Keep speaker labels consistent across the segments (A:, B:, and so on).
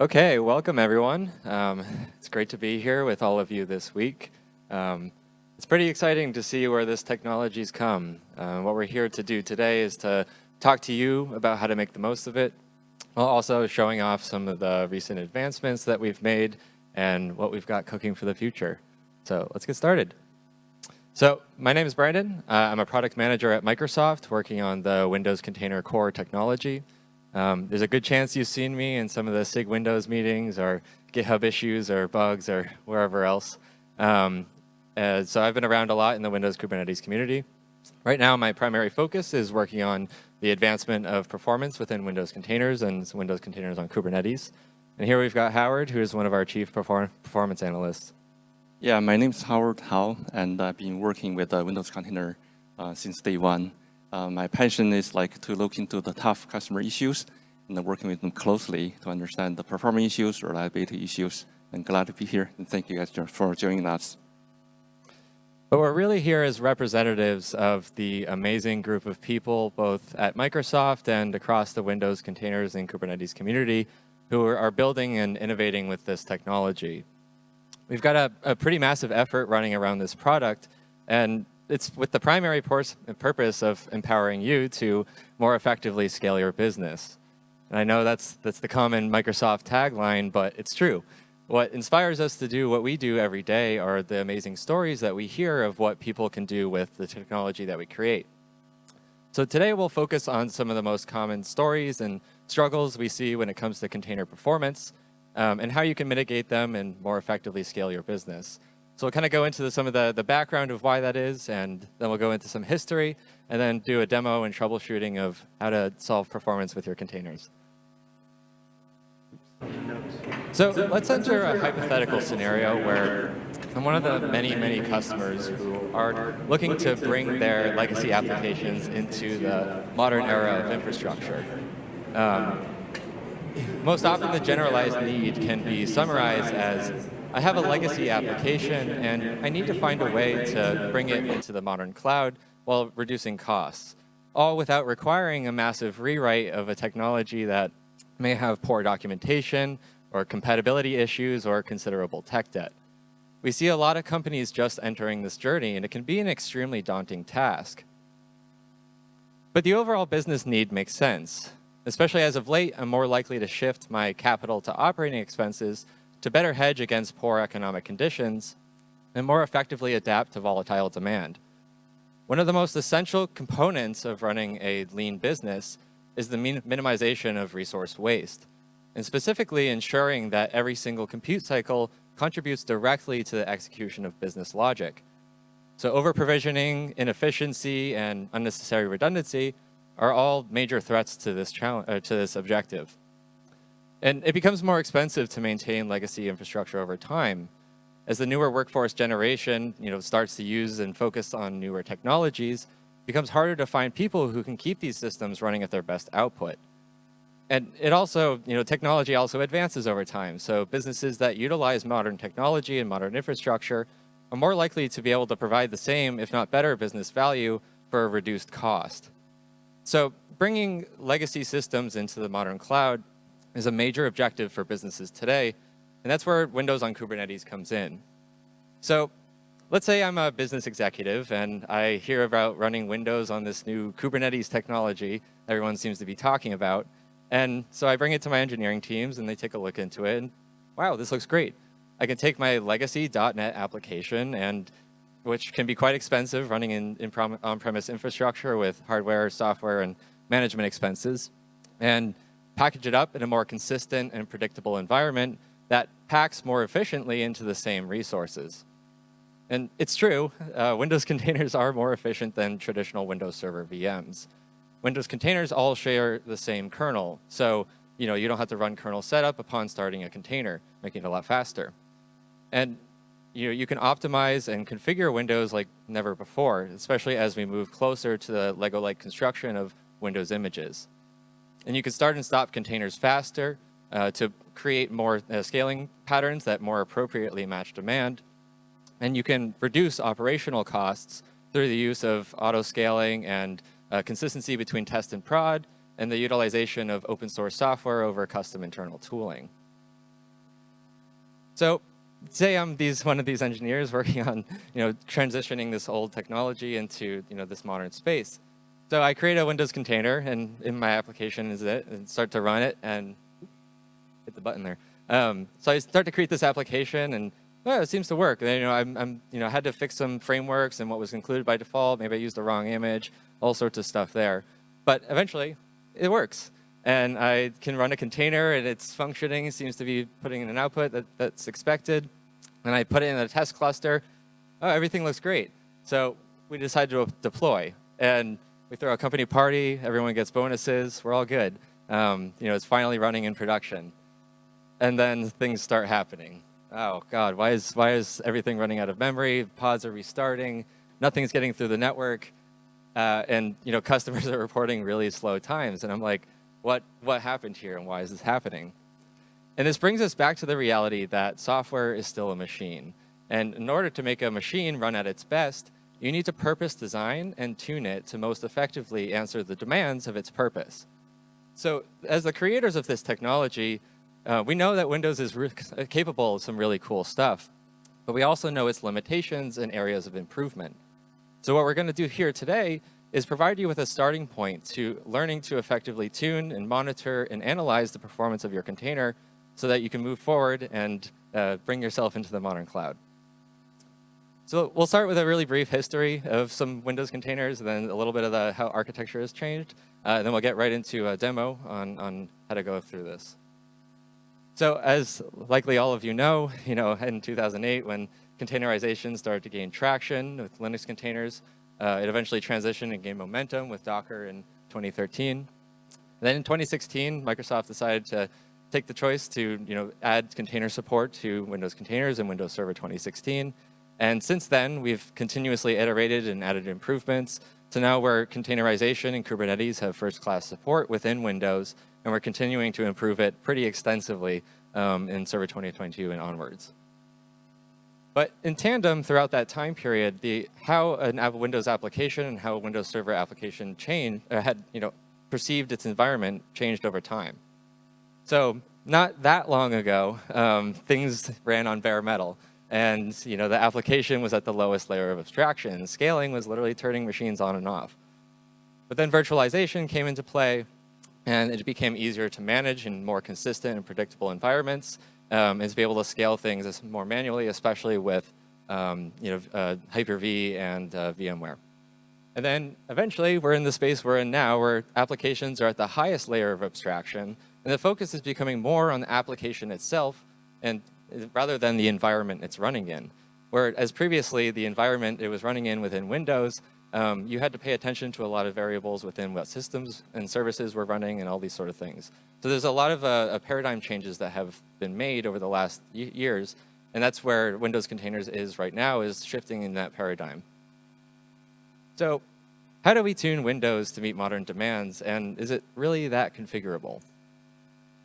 A: Okay, welcome everyone. Um, it's great to be here with all of you this week. Um, it's pretty exciting to see where this technology's come. Uh, what we're here to do today is to talk to you about how to make the most of it, while also showing off some of the recent advancements that we've made and what we've got cooking for the future. So let's get started. So my name is Brandon. Uh, I'm a product manager at Microsoft working on the Windows Container Core technology. Um, there's a good chance you've seen me in some of the SIG Windows meetings or GitHub issues or bugs or wherever else. Um, uh, so I've been around a lot in the Windows Kubernetes community. Right now, my primary focus is working on the advancement of performance within Windows containers and Windows containers on Kubernetes. And here we've got Howard, who is one of our chief perform performance analysts.
B: Yeah, my name is Howard Hao, and I've been working with the Windows Container uh, since day one. Uh, my passion is like to look into the tough customer issues and working with them closely to understand the performance issues, reliability issues. I'm glad to be here, and thank you guys for joining us.
A: But we're really here as representatives of the amazing group of people, both at Microsoft and across the Windows containers and Kubernetes community, who are building and innovating with this technology. We've got a, a pretty massive effort running around this product, and it's with the primary purpose of empowering you to more effectively scale your business. And I know that's, that's the common Microsoft tagline, but it's true. What inspires us to do what we do every day are the amazing stories that we hear of what people can do with the technology that we create. So today we'll focus on some of the most common stories and struggles we see when it comes to container performance, um, and how you can mitigate them and more effectively scale your business. So we'll kind of go into the, some of the, the background of why that is, and then we'll go into some history, and then do a demo and troubleshooting of how to solve performance with your containers. So let's enter a hypothetical scenario where I'm one of the many, many customers who are looking to bring their legacy applications into the modern era of infrastructure. Um, most often the generalized need can be summarized as, I have a legacy application and I need to find a way to bring it into the modern cloud while reducing costs, all without requiring a massive rewrite of a technology that may have poor documentation or compatibility issues or considerable tech debt. We see a lot of companies just entering this journey and it can be an extremely daunting task. But the overall business need makes sense. Especially as of late, I'm more likely to shift my capital to operating expenses to better hedge against poor economic conditions and more effectively adapt to volatile demand. One of the most essential components of running a lean business is the minimization of resource waste, and specifically ensuring that every single compute cycle contributes directly to the execution of business logic. So over-provisioning, inefficiency, and unnecessary redundancy are all major threats to this challenge, uh, to this objective. And it becomes more expensive to maintain legacy infrastructure over time. As the newer workforce generation you know, starts to use and focus on newer technologies, it becomes harder to find people who can keep these systems running at their best output. And it also, you know, technology also advances over time. So businesses that utilize modern technology and modern infrastructure are more likely to be able to provide the same, if not better, business value for a reduced cost. So bringing legacy systems into the modern cloud is a major objective for businesses today, and that's where Windows on Kubernetes comes in. So let's say I'm a business executive and I hear about running Windows on this new Kubernetes technology everyone seems to be talking about. And so I bring it to my engineering teams and they take a look into it and wow, this looks great. I can take my legacy .NET application and which can be quite expensive running in, in on-premise infrastructure with hardware, software, and management expenses, and package it up in a more consistent and predictable environment that packs more efficiently into the same resources. And it's true, uh, Windows containers are more efficient than traditional Windows Server VMs. Windows containers all share the same kernel, so you know you don't have to run kernel setup upon starting a container, making it a lot faster. And you know, you can optimize and configure Windows like never before, especially as we move closer to the Lego-like construction of Windows images. And you can start and stop containers faster uh, to create more uh, scaling patterns that more appropriately match demand. And you can reduce operational costs through the use of auto-scaling and uh, consistency between test and prod, and the utilization of open source software over custom internal tooling. So say I'm these one of these engineers working on you know transitioning this old technology into you know this modern space. So I create a Windows container, and in my application is it, and start to run it, and hit the button there. Um, so I start to create this application, and oh, it seems to work. And you know, I'm, I'm, you know, had to fix some frameworks and what was included by default. Maybe I used the wrong image, all sorts of stuff there. But eventually, it works. And I can run a container, and it's functioning. It seems to be putting in an output that, that's expected. And I put it in a test cluster. Oh, everything looks great. So we decide to deploy. And we throw a company party. Everyone gets bonuses. We're all good. Um, you know, it's finally running in production. And then things start happening. Oh, God, why is, why is everything running out of memory? Pods are restarting. Nothing's getting through the network. Uh, and, you know, customers are reporting really slow times. And I'm like, what, what happened here and why is this happening? And this brings us back to the reality that software is still a machine. And in order to make a machine run at its best, you need to purpose design and tune it to most effectively answer the demands of its purpose. So as the creators of this technology, uh, we know that Windows is capable of some really cool stuff, but we also know its limitations and areas of improvement. So what we're going to do here today is provide you with a starting point to learning to effectively tune and monitor and analyze the performance of your container so that you can move forward and uh, bring yourself into the modern cloud. So we'll start with a really brief history of some Windows containers, and then a little bit of the, how architecture has changed. Uh, and then we'll get right into a demo on, on how to go through this. So as likely all of you know, you know, in 2008, when containerization started to gain traction with Linux containers, uh, it eventually transitioned and gained momentum with Docker in 2013. And then in 2016, Microsoft decided to take the choice to you know, add container support to Windows containers in Windows Server 2016. And since then, we've continuously iterated and added improvements to now where containerization and Kubernetes have first-class support within Windows, and we're continuing to improve it pretty extensively um, in Server 2022 and onwards. But in tandem, throughout that time period, the how an Windows application and how a Windows Server application changed, uh, had you know perceived its environment changed over time. So not that long ago, um, things ran on bare metal. And you know, the application was at the lowest layer of abstraction. Scaling was literally turning machines on and off. But then virtualization came into play, and it became easier to manage in more consistent and predictable environments, um, and to be able to scale things more manually, especially with um, you know, uh, Hyper-V and uh, VMware. And then eventually, we're in the space we're in now, where applications are at the highest layer of abstraction, and the focus is becoming more on the application itself and rather than the environment it's running in. Whereas previously, the environment it was running in within Windows, um, you had to pay attention to a lot of variables within what systems and services were running and all these sort of things. So there's a lot of uh, paradigm changes that have been made over the last years, and that's where Windows Containers is right now, is shifting in that paradigm. So how do we tune Windows to meet modern demands, and is it really that configurable?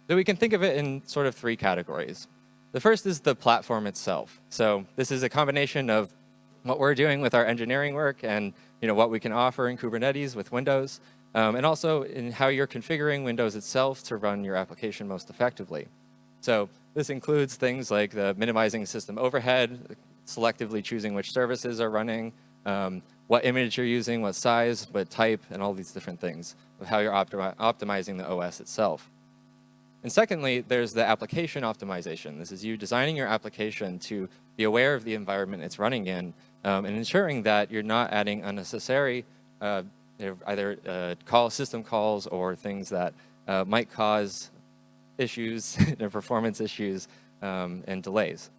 A: So we can think of it in sort of three categories. The first is the platform itself. So this is a combination of what we're doing with our engineering work and you know, what we can offer in Kubernetes with Windows, um, and also in how you're configuring Windows itself to run your application most effectively. So this includes things like the minimizing system overhead, selectively choosing which services are running, um, what image you're using, what size, what type, and all these different things of how you're optimi optimizing the OS itself. And secondly, there's the application optimization. This is you designing your application to be aware of the environment it's running in um, and ensuring that you're not adding unnecessary uh, either uh, call system calls or things that uh, might cause issues, performance issues, um, and delays.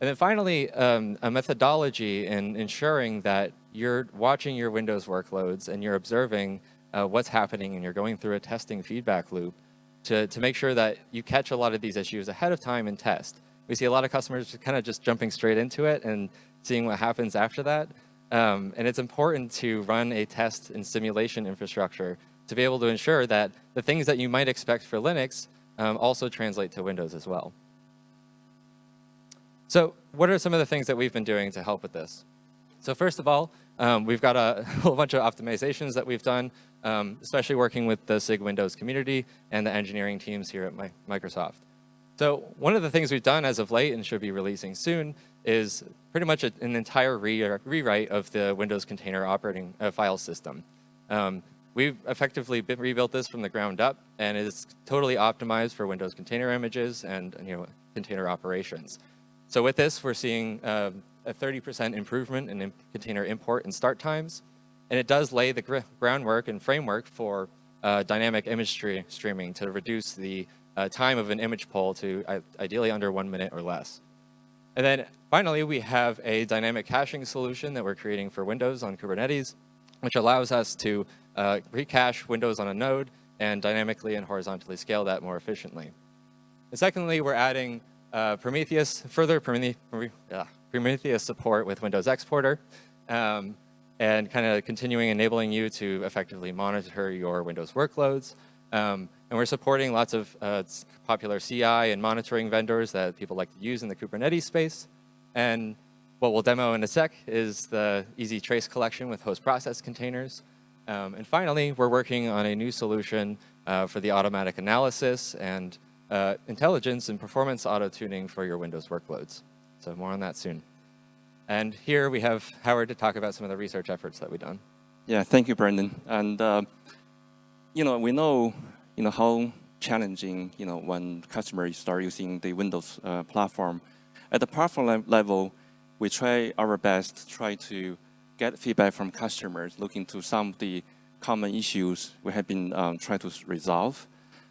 A: And then finally, um, a methodology in ensuring that you're watching your Windows workloads and you're observing uh, what's happening and you're going through a testing feedback loop to, to make sure that you catch a lot of these issues ahead of time and test. We see a lot of customers kind of just jumping straight into it and seeing what happens after that. Um, and it's important to run a test and simulation infrastructure to be able to ensure that the things that you might expect for Linux um, also translate to Windows as well. So what are some of the things that we've been doing to help with this? So first of all, um, we've got a whole bunch of optimizations that we've done um, especially working with the SIG Windows community and the engineering teams here at my, Microsoft. So one of the things we've done as of late and should be releasing soon is pretty much a, an entire re rewrite of the Windows container operating uh, file system. Um, we've effectively rebuilt this from the ground up, and it's totally optimized for Windows container images and you know container operations. So with this, we're seeing uh, a 30% improvement in container import and start times, and it does lay the groundwork and framework for uh, dynamic image streaming to reduce the uh, time of an image pull to ideally under one minute or less. And then finally, we have a dynamic caching solution that we're creating for Windows on Kubernetes, which allows us to uh, recache Windows on a node and dynamically and horizontally scale that more efficiently. And secondly, we're adding uh, Prometheus, further Prometheus support with Windows Exporter, um, and kind of continuing enabling you to effectively monitor your Windows workloads. Um, and we're supporting lots of uh, popular CI and monitoring vendors that people like to use in the Kubernetes space. And what we'll demo in a sec is the easy trace collection with host process containers. Um, and finally, we're working on a new solution uh, for the automatic analysis and uh, intelligence and performance auto-tuning for your Windows workloads. So more on that soon. And here we have Howard to talk about some of the research efforts that we've done.
B: Yeah, thank you, Brendan. And, uh, you know, we know, you know, how challenging, you know, when customers start using the Windows uh, platform. At the platform level, we try our best to try to get feedback from customers, looking to some of the common issues we have been um, trying to resolve,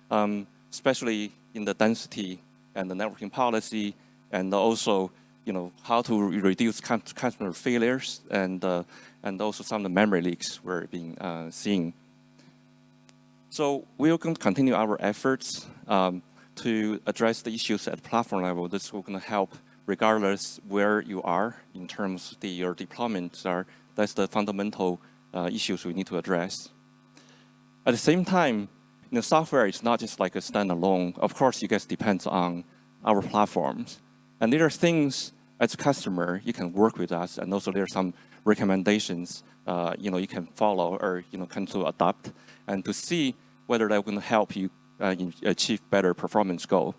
B: um, especially in the density and the networking policy, and also you know, how to reduce customer failures and, uh, and also some of the memory leaks we're being uh, seeing. So we're going to continue our efforts um, to address the issues at platform level. This will going to help regardless where you are in terms of the, your deployments are. That's the fundamental uh, issues we need to address. At the same time, you know, software is not just like a standalone. Of course, you guys depends on our platforms. And there are things as a customer, you can work with us, and also there are some recommendations, uh, you know, you can follow or you know, kind of adopt, and to see whether that will help you uh, achieve better performance goal.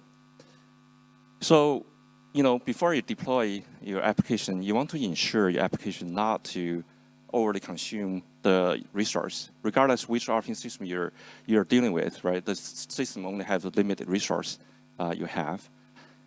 B: So, you know, before you deploy your application, you want to ensure your application not to overly consume the resource, regardless which operating system you're you're dealing with, right? The system only has a limited resource uh, you have.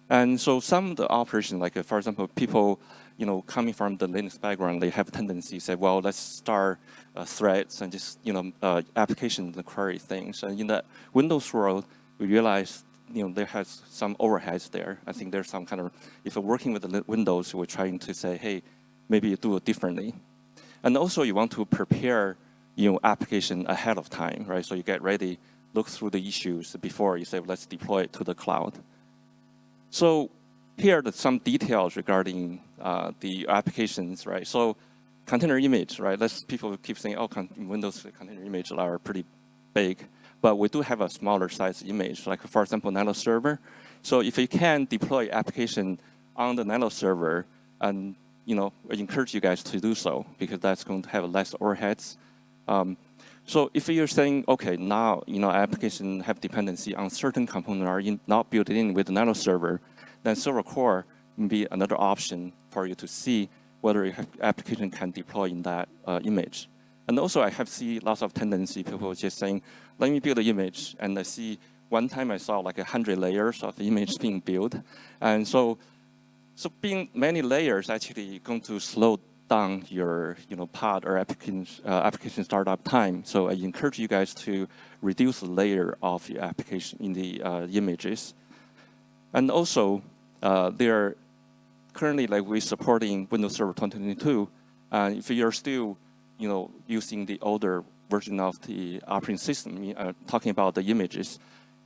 B: And so some of the operations, like uh, for example, people, you know, coming from the Linux background, they have a tendency to say, well, let's start uh, threads and just, you know, uh, application and query things. And in the Windows world, we realize, you know, there has some overheads there. I think there's some kind of, if you're working with the Windows, we're trying to say, hey, maybe you do it differently. And also you want to prepare, you know, application ahead of time, right? So you get ready, look through the issues before you say, let's deploy it to the cloud. So here are some details regarding uh, the applications, right? So container image, right? Let's people keep saying, oh, Windows container images are pretty big, but we do have a smaller size image, like for example, Nano server. So if you can deploy application on the Nano server, and you know, I encourage you guys to do so because that's going to have less overheads. Um, so if you're saying, okay, now you know application have dependency on certain component are in, not built in with Nano server, then server core may be another option for you to see whether your application can deploy in that uh, image. And also I have seen lots of tendency people just saying, let me build an image and I see one time I saw like a hundred layers of the image being built. And so, so being many layers actually going to slow down your you know, pod or application, uh, application startup time. So I encourage you guys to reduce the layer of your application in the uh, images. And also, uh, they're currently like we're supporting Windows Server 2022. And if you're still you know, using the older version of the operating system, uh, talking about the images,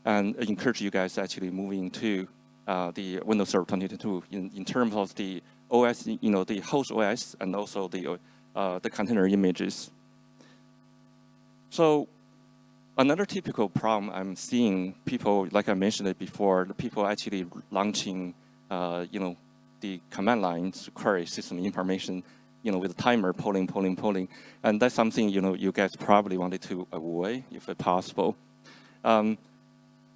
B: and I encourage you guys actually moving to uh, the Windows Server 2022 in, in terms of the OS, you know, the host OS and also the, uh, the container images. So another typical problem I'm seeing people, like I mentioned it before, the people actually launching, uh, you know, the command lines to query system information, you know, with a timer, polling, polling, polling. And that's something, you know, you guys probably wanted to avoid if possible. Um,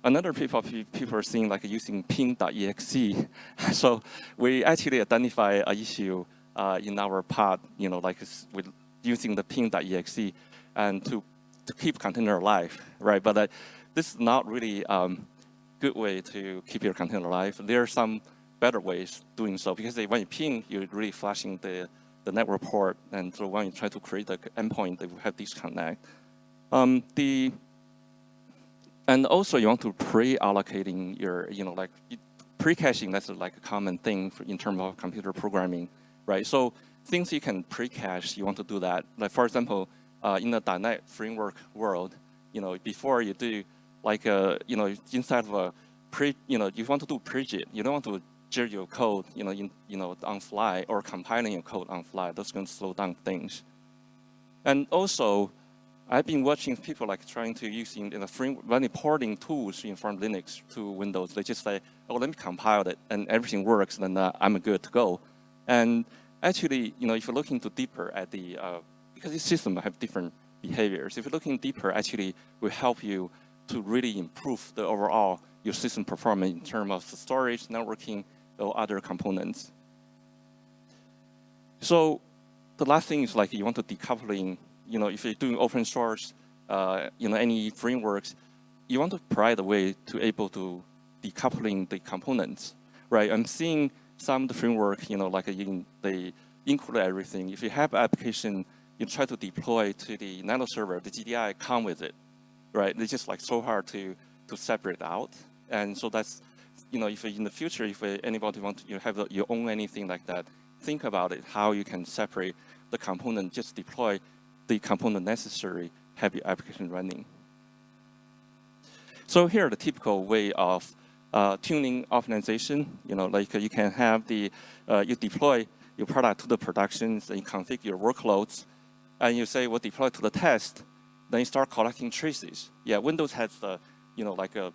B: another people people are seeing like using ping.exe. so we actually identify a issue uh, in our pod, you know, like with using the ping.exe and to to keep container alive, right? But uh, this is not really um, good way to keep your container alive. There are some better ways doing so because when you ping, you're really flashing the, the network port. And so when you try to create the endpoint, they will have disconnect. Um, the, and also you want to pre-allocating your, you know, like pre-caching, that's like a common thing for, in terms of computer programming, right? So things you can pre-cache, you want to do that. Like for example, uh, in the .NET framework world, you know, before you do like, a, uh, you know, inside of a pre, you know, you want to do pre-JIT, you don't want to jit your code, you know, in, you know, on fly or compiling your code on fly. That's going to slow down things. And also, I've been watching people like trying to use in the frame when importing tools in from Linux to Windows. They just say, "Oh, let me compile it, and everything works, then uh, I'm good to go." And actually, you know, if you're looking to deeper at the uh, because the systems have different behaviors. If you're looking deeper, actually, will help you to really improve the overall your system performance in terms of storage, networking, or other components. So the last thing is like you want to decoupling, you know, if you're doing open source, uh, you know, any frameworks, you want to provide a way to able to decoupling the components, right? I'm seeing some of the framework, you know, like in, they include everything. If you have application, you try to deploy to the Nano server, the GDI come with it, right? It's just like so hard to, to separate out. And so that's, you know, if in the future, if anybody want to you have you own anything like that, think about it, how you can separate the component, just deploy the component necessary, have your application running. So here, are the typical way of uh, tuning optimization, you know, like you can have the, uh, you deploy your product to the productions and you configure your workloads, and you say, well, deploy to the test, then you start collecting traces. Yeah, Windows has the, you know, like a,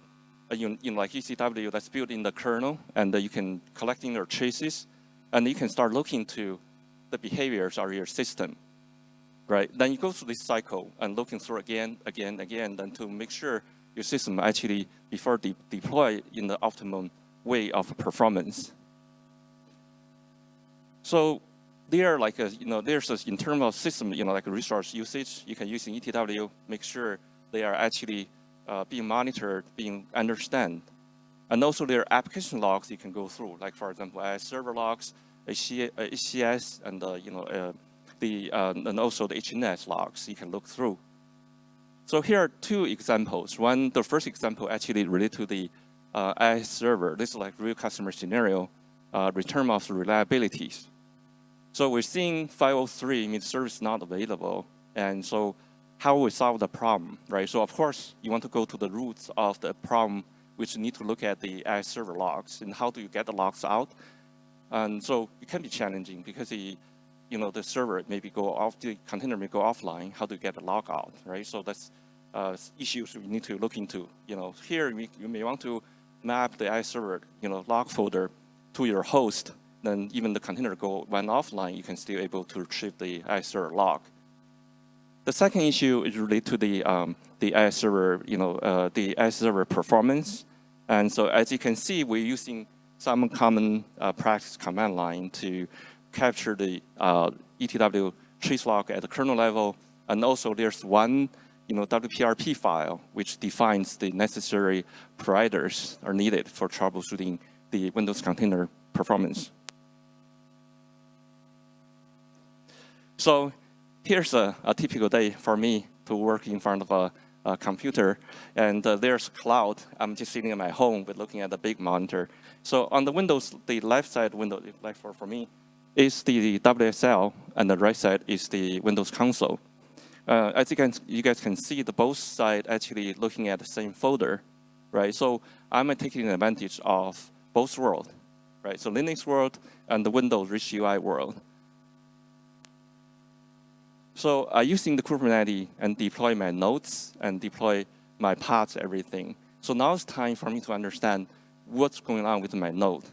B: a you know, like ETW that's built in the kernel, and you can collecting your traces, and you can start looking to the behaviors of your system, right? Then you go through this cycle and looking through again, again, again, then to make sure your system actually, before de deploy in the optimum way of performance. So there, like, a, you know, there's a, in terms of system, you know, like resource usage, you can use in ETW, make sure they are actually uh, being monitored, being understand. And also there are application logs you can go through, like for example, IIS server logs, HCS, and uh, you know, uh, the uh, and also the HNS logs you can look through. So here are two examples. One, the first example actually related to the uh, server. This is like real customer scenario, uh, return of reliabilities. So we're seeing 503 means service not available. And so how we solve the problem, right? So of course, you want to go to the roots of the problem, which you need to look at the IIS server logs and how do you get the logs out. And so it can be challenging because the, you know, the server maybe go off, the container may go offline. How you get the log out, right? So that's uh, issues we need to look into. You know, here you may want to map the IIS server, you know, log folder to your host then even the container go went offline, you can still able to retrieve the IIS server log. The second issue is related to the um, the IIS server, you know, uh, the IIS server performance. And so as you can see, we're using some common uh, practice command line to capture the uh, ETW trace log at the kernel level. And also there's one you know, WPRP file, which defines the necessary providers are needed for troubleshooting the Windows container performance. So here's a, a, typical day for me to work in front of a, a computer. And uh, there's cloud. I'm just sitting in my home with looking at the big monitor. So on the Windows, the left side window, like for, for me, is the WSL, and the right side is the Windows console. Uh, as you, can, you guys can see, the both side actually looking at the same folder, right? So I'm taking advantage of both world, right? So Linux world and the Windows Rich UI world. So uh, using the Kubernetes and deploy my nodes and deploy my pods, everything. So now it's time for me to understand what's going on with my node.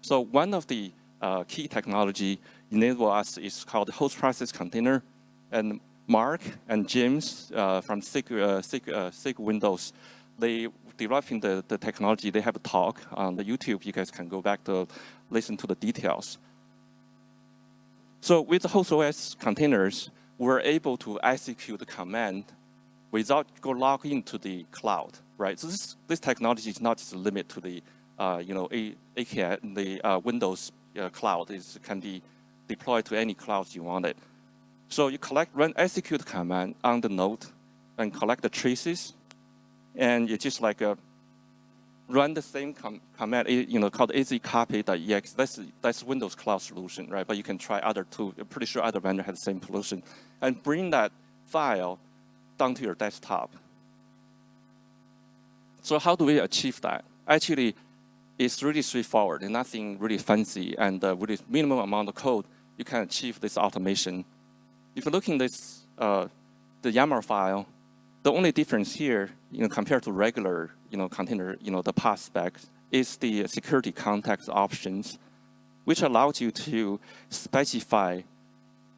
B: So one of the uh, key technology enable us is called host process container. And Mark and James uh, from SIG, uh, SIG, uh, SIG Windows they developing the, the technology, they have a talk on the YouTube. You guys can go back to listen to the details. So with the host OS containers, we're able to execute the command without go log into the cloud, right? So this, this technology is not just limited to the, uh, you know, A, AKS, the uh, Windows uh, cloud. It can be deployed to any clouds you want it. So you collect, run execute command on the node and collect the traces. And you just like a run the same com command, you know, called azcopy.exe. That's, that's Windows Cloud solution, right? But you can try other too. I'm pretty sure other vendor has the same solution. And bring that file down to your desktop. So how do we achieve that? Actually, it's really straightforward and nothing really fancy. And uh, with a minimum amount of code, you can achieve this automation. If you look in this, uh, the YAML file, the only difference here, you know, compared to regular, you know, container, you know, the path specs, is the security context options, which allows you to specify,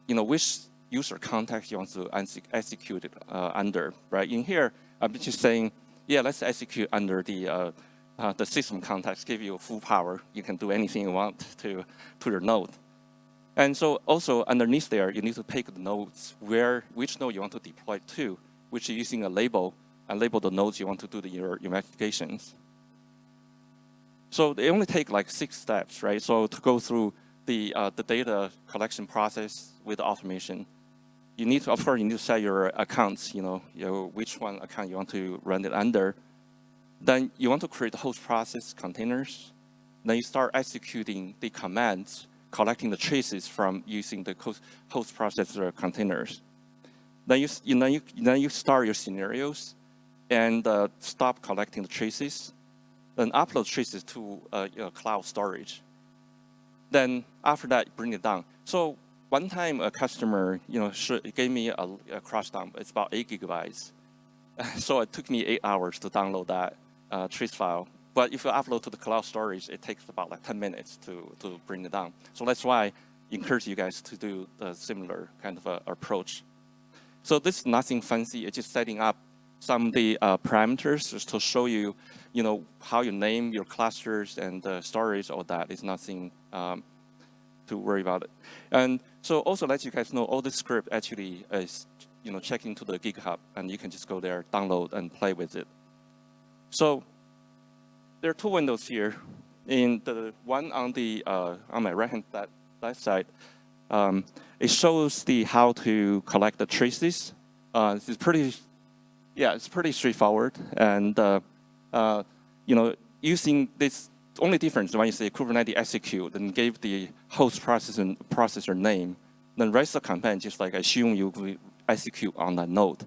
B: you know, which user context you want to execute uh, under, right? In here, I'm just saying, yeah, let's execute under the uh, the system context, give you full power. You can do anything you want to to your node. And so also underneath there, you need to pick the nodes where which node you want to deploy to which is using a label and label the nodes you want to do the, your investigations. So they only take like six steps, right? So to go through the, uh, the data collection process with automation, you need to, of course, you need to set your accounts, you know, you know, which one account you want to run it under. Then you want to create host process containers. Then you start executing the commands, collecting the traces from using the host processor containers. Then you, you, then you, then you start your scenarios and uh, stop collecting the traces, then upload traces to uh, cloud storage. Then after that, bring it down. So one time a customer, you know, gave me a, a crash dump. It's about eight gigabytes. so it took me eight hours to download that uh, trace file. But if you upload to the cloud storage, it takes about like 10 minutes to, to bring it down. So that's why I encourage you guys to do the similar kind of approach. So this is nothing fancy. It's just setting up some of the uh, parameters just to show you, you know, how you name your clusters and uh, storage, all that is nothing um, to worry about it. And so also let you guys know all the script actually is, you know, check into the GitHub and you can just go there, download and play with it. So there are two windows here. In the one on the uh, on my right hand left side, um, it shows the how to collect the traces. Uh, it's pretty, yeah, it's pretty straightforward. And uh, uh, you know, using this only difference when you say Kubernetes execute and give the host processor processor name, then rest of the command just like I assume you execute on that node,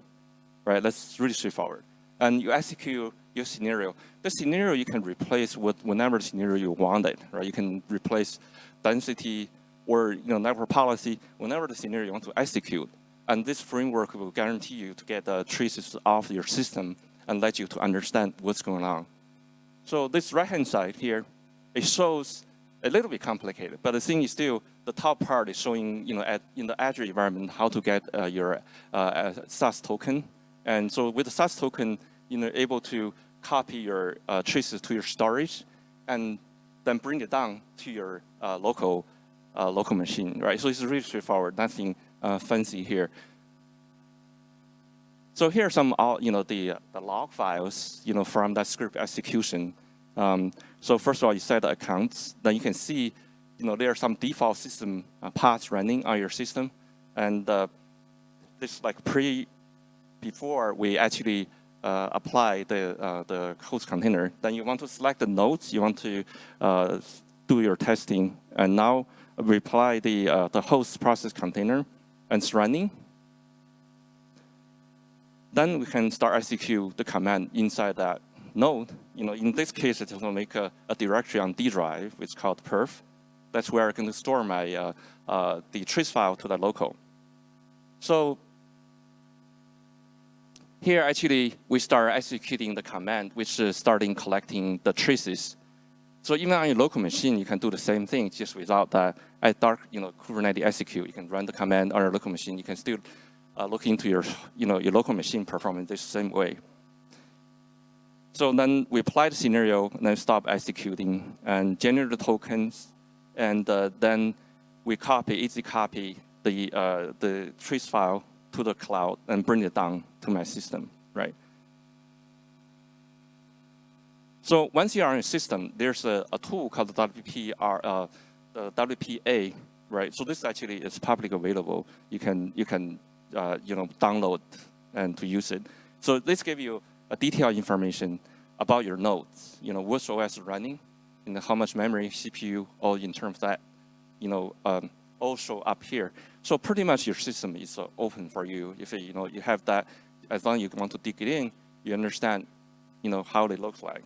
B: right? That's really straightforward. And you execute your scenario. The scenario you can replace with whenever scenario you want it, right? You can replace density or you know, network policy whenever the scenario you want to execute. And this framework will guarantee you to get the traces off your system and let you to understand what's going on. So this right-hand side here, it shows a little bit complicated, but the thing is still, the top part is showing, you know, at, in the Azure environment, how to get uh, your uh, SAS token. And so with the SAS token, you know, able to copy your uh, traces to your storage and then bring it down to your uh, local uh, local machine, right? So it's really straightforward, nothing uh, fancy here. So here are some, you know, the, the log files, you know, from that script execution. Um, so first of all, you set the accounts. Then you can see, you know, there are some default system uh, paths running on your system. And uh, this like pre, before we actually uh, apply the, uh, the host container, then you want to select the nodes, you want to uh, do your testing. And now reply the, uh, the host process container and it's running. Then we can start execute the command inside that node. You know, in this case, it's going to make a, a, directory on D drive, it's called perf. That's where I'm going to store my uh, uh, the trace file to the local. So here, actually, we start executing the command, which is starting collecting the traces so even on your local machine, you can do the same thing, just without that at dark, you know, Kubernetes execute. You can run the command on your local machine. You can still uh, look into your, you know, your local machine performance the same way. So then we apply the scenario, and then stop executing, and generate the tokens, and uh, then we copy, AzCopy the, uh, the trace file to the cloud and bring it down to my system, right? So once you are in a system, there's a, a tool called the WPR, uh, the WPA, right? So this actually is publicly available. You can, you can uh, you know, download and to use it. So this gives you a detailed information about your nodes, you know, which OS is running, and how much memory, CPU, all in terms of that, you know, um, all show up here. So pretty much your system is uh, open for you. If you know you have that, as long as you want to dig it in, you understand, you know, how they look like.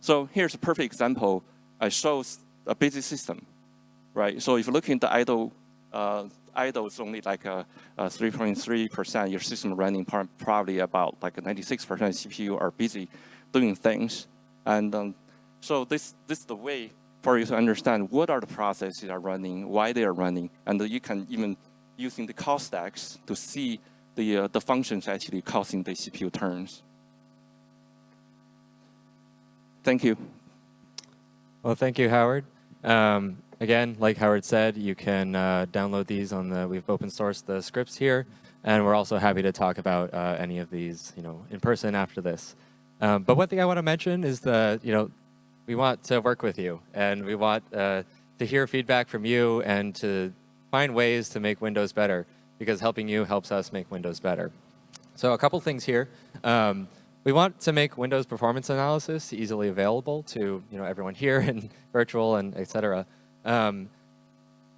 B: So here's a perfect example. I shows a busy system, right? So if you look into idle, uh, idle is only like a 3.3%. Your system running probably about like 96% CPU are busy doing things. And um, so this, this is the way for you to understand what are the processes that are running, why they are running, and you can even using the call stacks to see the, uh, the functions actually causing the CPU turns. Thank you.
A: Well, thank you, Howard. Um, again, like Howard said, you can uh, download these on the, we've open sourced the scripts here, and we're also happy to talk about uh, any of these, you know, in person after this. Um, but one thing I want to mention is the, you know, we want to work with you and we want uh, to hear feedback from you and to find ways to make Windows better because helping you helps us make Windows better. So a couple things here. Um, we want to make Windows performance analysis easily available to you know everyone here and virtual and et cetera. Um,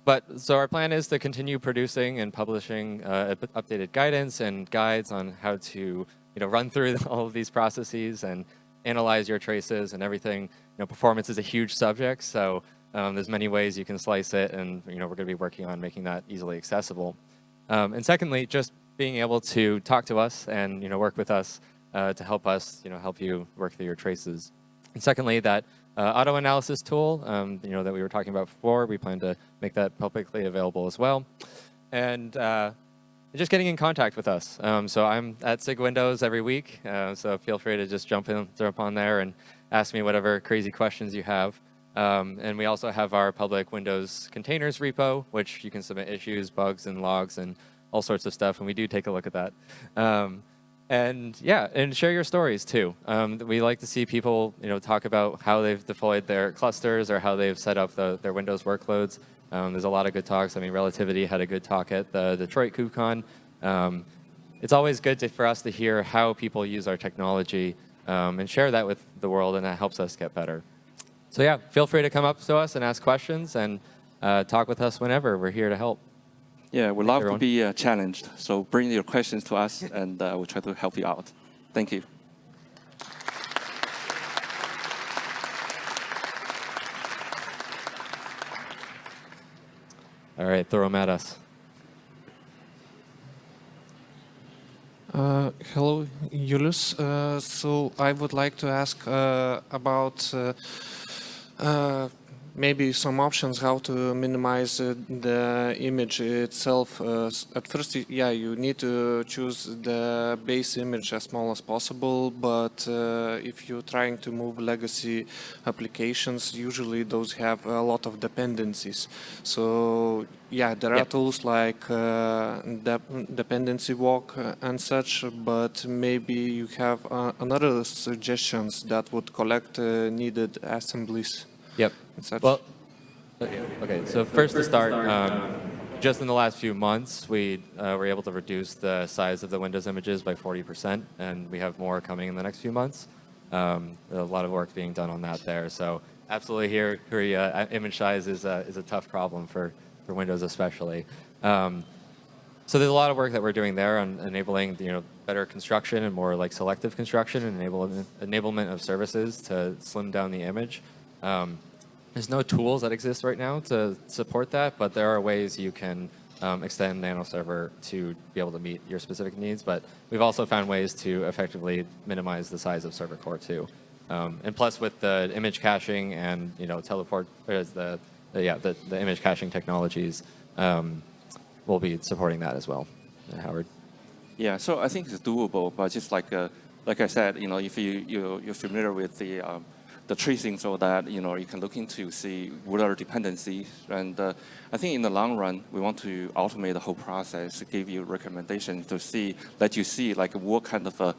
A: but so our plan is to continue producing and publishing uh, updated guidance and guides on how to you know run through all of these processes and analyze your traces and everything. You know, performance is a huge subject, so um, there's many ways you can slice it, and you know, we're going to be working on making that easily accessible. Um, and secondly, just being able to talk to us and you know, work with us uh, to help us you know, help you work through your traces. And secondly, that uh, auto analysis tool um, you know, that we were talking about before, we plan to make that publicly available as well. And uh, just getting in contact with us. Um, so I'm at SIG Windows every week, uh, so feel free to just jump in, jump on there and ask me whatever crazy questions you have. Um, and we also have our public Windows containers repo, which you can submit issues, bugs, and logs, and all sorts of stuff, and we do take a look at that. Um, and yeah, and share your stories too. Um, we like to see people, you know, talk about how they've deployed their clusters or how they've set up the, their Windows workloads. Um, there's a lot of good talks. I mean, Relativity had a good talk at the Detroit KubeCon. Um, it's always good to, for us to hear how people use our technology um, and share that with the world, and that helps us get better. So yeah, feel free to come up to us and ask questions and uh, talk with us whenever. We're here to help.
B: Yeah, we love everyone. to be uh, challenged. So bring your questions to us, and uh, we'll try to help you out. Thank you.
A: All right, throw them at us.
C: Uh, hello, Julius. Uh, so I would like to ask uh, about uh, uh, maybe some options how to minimize uh, the image itself. Uh, at first, yeah, you need to choose the base image as small as possible, but uh, if you're trying to move legacy applications, usually those have a lot of dependencies. So yeah, there yep. are tools like uh, de dependency walk and such, but maybe you have uh, another suggestions that would collect uh, needed assemblies.
A: Yep. Well, okay. So first to start, um, just in the last few months, we uh, were able to reduce the size of the Windows images by 40%, and we have more coming in the next few months. Um, a lot of work being done on that there. So absolutely here, here uh, image size is a, is a tough problem for, for Windows especially. Um, so there's a lot of work that we're doing there on enabling you know better construction and more like selective construction and enablement, enablement of services to slim down the image. Um, there's no tools that exist right now to support that, but there are ways you can um, extend NanoServer to be able to meet your specific needs. But we've also found ways to effectively minimize the size of server core too. Um, and plus with the image caching and you know teleport, the, the yeah the, the image caching technologies, um, we'll be supporting that as well. Uh, Howard.
B: Yeah, so I think it's doable, but just like uh, like I said, you know, if you, you, you're familiar with the, um, the tracing so that, you know, you can look into see what are dependencies. And uh, I think in the long run, we want to automate the whole process, give you recommendations to see, let you see like what kind of a,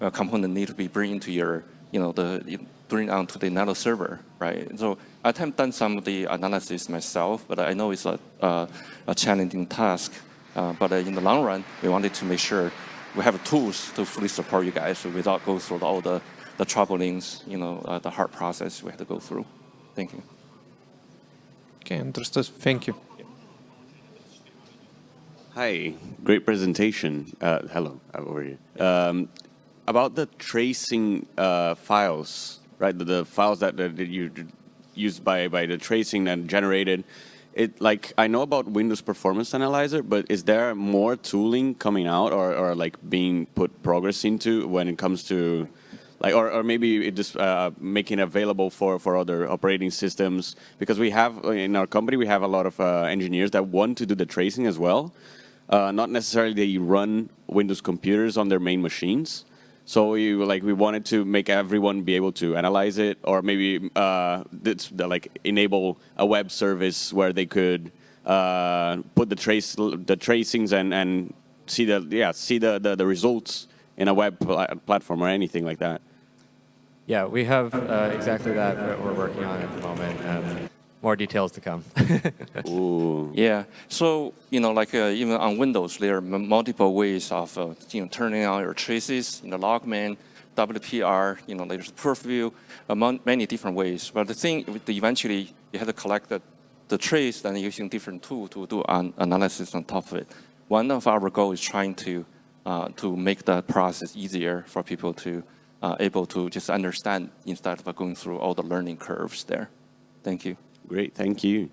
B: a component need to be bring into your, you know, the, bring onto the Nano server, right? So I haven't done some of the analysis myself, but I know it's a, uh, a challenging task. Uh, but uh, in the long run, we wanted to make sure we have tools to fully support you guys without going through all the, the troublings, you know, uh, the hard process we had to go through. Thank you.
C: Okay, understood. Thank you.
D: Hi, great presentation. Uh, hello, I'm over here. Um, about the tracing uh, files, right? The, the files that, that you used by by the tracing and generated. It like I know about Windows Performance Analyzer, but is there more tooling coming out or, or like being put progress into when it comes to like or, or maybe just uh, making available for for other operating systems because we have in our company we have a lot of uh, engineers that want to do the tracing as well. Uh, not necessarily they run Windows computers on their main machines. So we like we wanted to make everyone be able to analyze it, or maybe uh, like enable a web service where they could uh, put the trace the tracings and and see the yeah see the the, the results in a web pl platform or anything like that.
A: Yeah, we have uh, exactly that we're working on at the moment. More details to come.
D: Ooh.
B: Yeah. So you know, like uh, even on Windows, there are multiple ways of uh, you know turning on your traces in the logman, WPR. You know, there's PerfView, among many different ways. But the thing, eventually, you have to collect the, the trace and using different tool to do an analysis on top of it. One of our goal is trying to uh, to make that process easier for people to uh, able to just understand instead of going through all the learning curves there. Thank you.
D: Great, thank you.